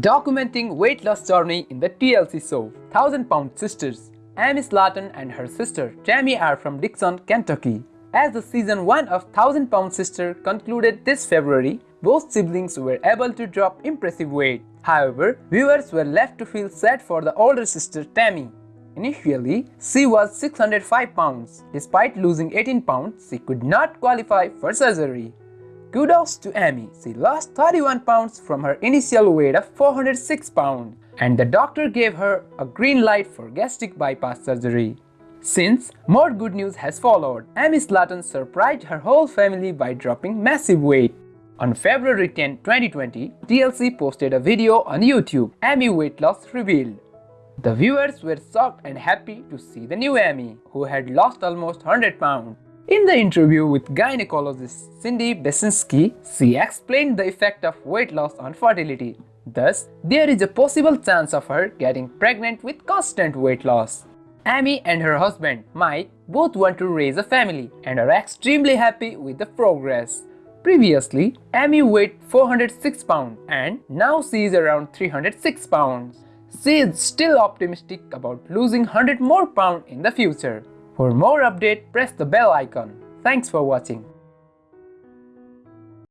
Documenting weight loss journey in the TLC show 1000 Pound Sisters Amy Slaton and her sister Tammy are from Dixon, Kentucky. As the season 1 of 1000 Pound Sister concluded this February, both siblings were able to drop impressive weight. However, viewers were left to feel sad for the older sister Tammy. Initially, she was 605 pounds. Despite losing 18 pounds, she could not qualify for surgery. Kudos to Amy, she lost 31 pounds from her initial weight of 406 pounds and the doctor gave her a green light for gastric bypass surgery. Since, more good news has followed. Amy Slaton surprised her whole family by dropping massive weight. On February 10, 2020, TLC posted a video on YouTube, Amy weight loss revealed. The viewers were shocked and happy to see the new Amy, who had lost almost 100 pounds. In the interview with gynecologist Cindy Besinski, she explained the effect of weight loss on fertility. Thus, there is a possible chance of her getting pregnant with constant weight loss. Amy and her husband, Mike, both want to raise a family and are extremely happy with the progress. Previously, Amy weighed 406 pounds and now she is around 306 pounds. She is still optimistic about losing 100 more pounds in the future. For more update, press the bell icon. Thanks for watching.